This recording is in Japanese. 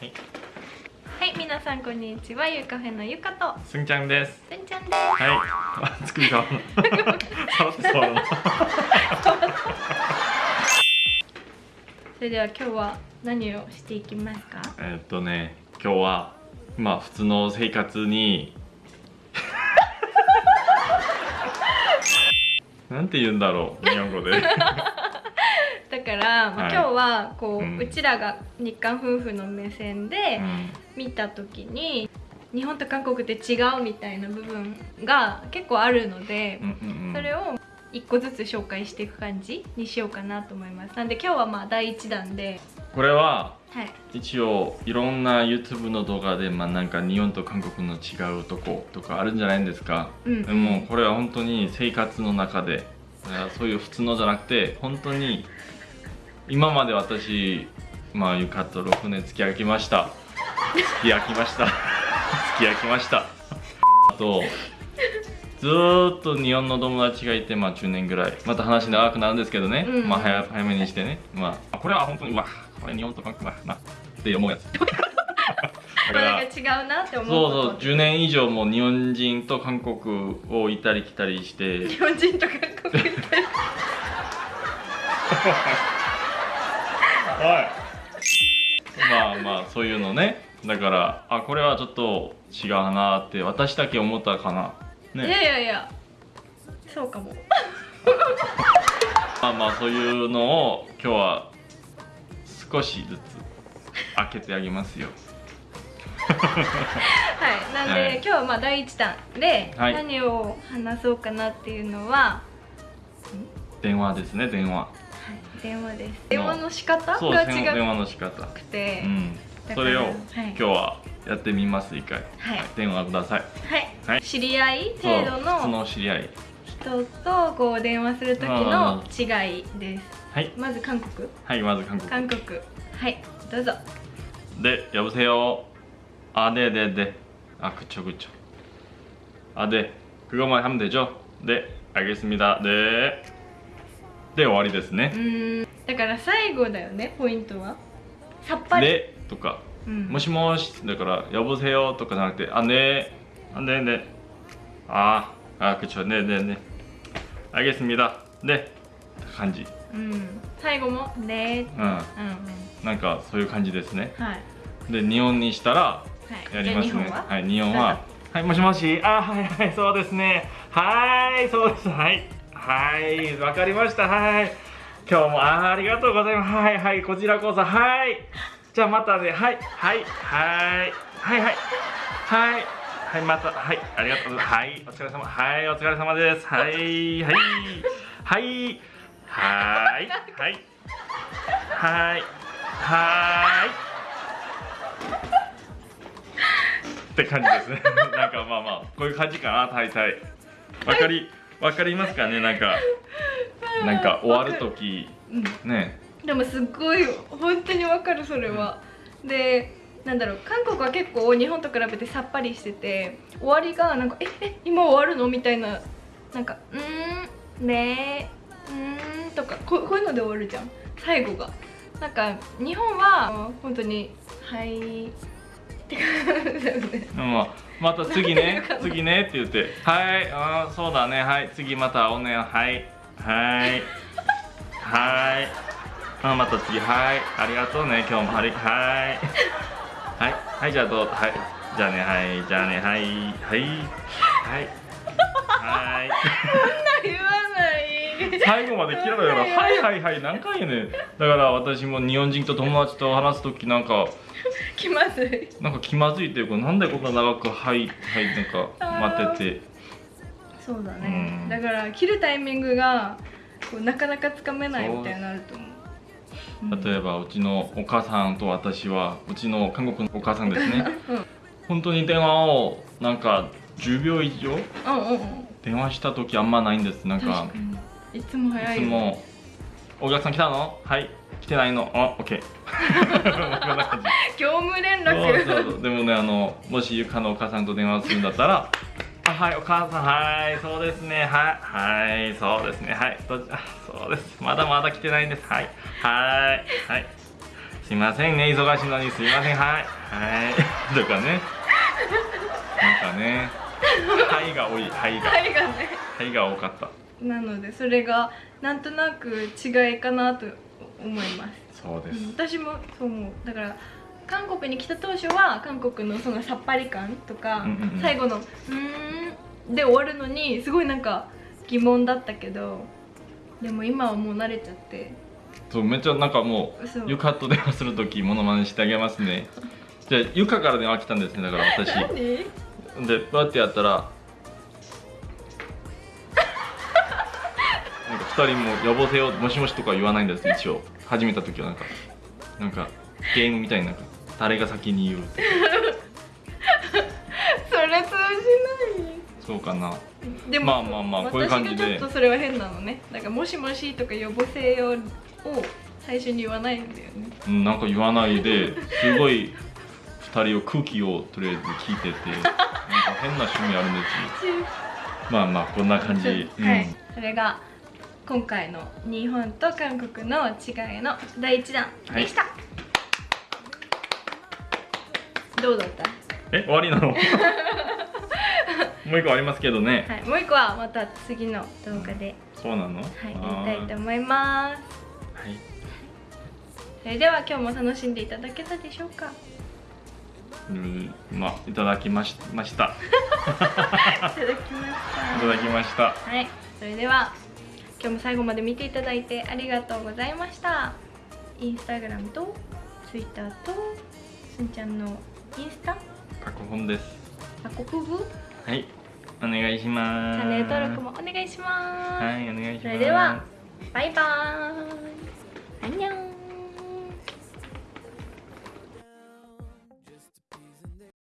はい、はい、皆さんこんにちは。ゆうカフェのゆかとすんちゃんです。すんちゃんです。はい。あ、作り変わるの。触って触るの。それでは今日は何をしていきますか？えーっとね、今日はまあ普通の生活に なんて言うんだろう日本語で。だから、まあはい。今日はこう、ううんちらが日韓夫婦の目線でうん。見た時に、日本と韓国って違うみたいな部分が結構あるのでそれを一個ずつ紹介していく感じにしようかなと思います。なんで今日はまあ第一弾で、これははい、一応いろんな YouTube の動画でまあなんか日本と韓国の違うとことかあるんじゃないんですか？うん。でもこれは本当に生活の中でそういう普通のじゃなくて本当に今まで私まあゆかと6年付き合いました。付き合いました。付き合いました。あとずーっと日本の友達がいてまあ10年ぐらい。また話長くなるんですけどね、うん。まあ早早めにしてね。まああこれは本当にまあこれ日本と韓国だな。って思うやつ。なんか違うなって思うそうそう。10年以上も日本人と韓国を行ったり来たりして。日本人と韓国人はいまあまあそういうのね。だからあこれはちょっと違うなって私だけ思ったかな。いねやいやいや。そうかも。まあまあそういうのを今日は少しずつ開けてあげますよ。はい。なんで、はい。今日はまあ第一弾ではい。何を話そうかなっていうのは、電話ですね電話。はい、電話です電話の仕方そうが電違話の仕方くて、うんだからそれをはい今日はやってみます一回はい電話くださいはい、はい知り合いそう程度普通のの知り合い人とこう電話する時の違いですはいまず韓国はいまず韓国韓国はいどうぞ 네 여보세요 아 네네네 아 그쵸 그쵸 아 네 그것만 하면 되죠 네 알겠습니다 네 で終わりですね。うん。だから最後だよねポイントは。さっぱり。でとか、うん、もしもしだからやぼせよとかじゃなくてあねあねね。ああくちょねねね。あげすみだねって感じ。うん。最後もねうん、うん、なんかそういう感じですね。はい。で日本にしたらやりますね、はい、日本は。はいもしもし。あはいはいそうですね。はいそうです。はい。はいわかりました。はい。今日もあありがとうございます。はいはいこちらこそ。はい。じゃあまたね。はいはいはい。はいはい。はい。はいまた。はいありがとうはいお疲れ様。はいお疲れ様です。はいはい。はい。はいはい。はいはい。って感じですね。なんかまあまあこういう感じかな。大体。わかりわかりますかね？なんか なんか終わる時。うん。ね。でもすっごい本当にわかるそれは、でなんだろう韓国は結構日本と比べてさっぱりしてて終わりがなんか「ええ今終わるの?」みたいななんか「うーんねーうーん」とかここういうので終わるじゃん。最後が。なんか日本は本当に「はい」って感じだよねまあまた次ね次ねって言って。はいあーそうだね。はい次またおねはいはいはい。あまた次。はいありがとうね今日も。はいはい。はいはいじゃあどうはいじゃあねはいじゃあねはいはいはいはい。言わない。最後まで切らないからはいはいはい何回やねん。だから私も日本人と友達と話す時なんか気まずい。なんか気まずいっていうかなんでこんな長くはいはいなんか待ってて。そうだね、うん。だから切るタイミングがこうなかなかつかめないみたいになると思う。うん。例えばうちのお母さんと私はうちの韓国のお母さんですね。うん。本当に電話をなんか10秒以上？うんうんうん。電話した時あんまないんです。なんか。いつも早いよいつも「お客さん来たの？はい。来てないの。あオッケー」業務連そう絡そうそう。でもねあのもしゆかのお母さんと電話するんだったら「あはいお母さん。はいそうですね。はいはいそうですね。はいどそうです。まだまだ来てないんです。はいはいはい。すいませんね。忙しいのにすいません。はいはい。とかね。なんかね。はいが多い。はいが。はいがね。はいが多かった。なのでそれがなんとなく違いかなと思います、そうです、うん私もそう思う。だから韓国に来た当初は韓国のそのさっぱり感とか、うんうんうん。最後の「うーん」で終わるのにすごいなんか疑問だったけどでも今はもう慣れちゃって。そうめっちゃなんかもそう。うゆかと電話するときモノマネしてあげますね。じゃあゆかから電話来たんですねだから私。何で？どうやってやったら2人も呼ぼせよもしもしとか言わないんです一応。始めた時はなんかなんかゲームみたいになんか誰が先に言うって。それ通じない。そうかな。でも、まあまあまあこういう感じで。ちょっとそれは変なのね。なんか「もしもし」とか呼ぼせよを最初に言わないんだよね。うんなんか言わないですごい2人を空気をとりあえず聞いててなんか変な趣味あるんですよ。まあまあこんな感じ、うんはい、それが今回の日本と韓国の違いの第一弾でした、どうだった？え終わりなの？もう一個ありますけどね、はい、もう一個はまた次の動画で、そうなの？はい、やりたいと思います。はい。それでは今日も楽しんでいただけたでしょうか？うんまあいただきましました。いただきました。いただきました。はい、それでは今日も最後まで見ていただいてありがとうございました。インスタグラムとツイッターとすんちゃんのインスタ？過去本です。あ国部はい。お願いします。チャンネル登録もお願いします、はいお願いします。それではバイバーイ。アンニョン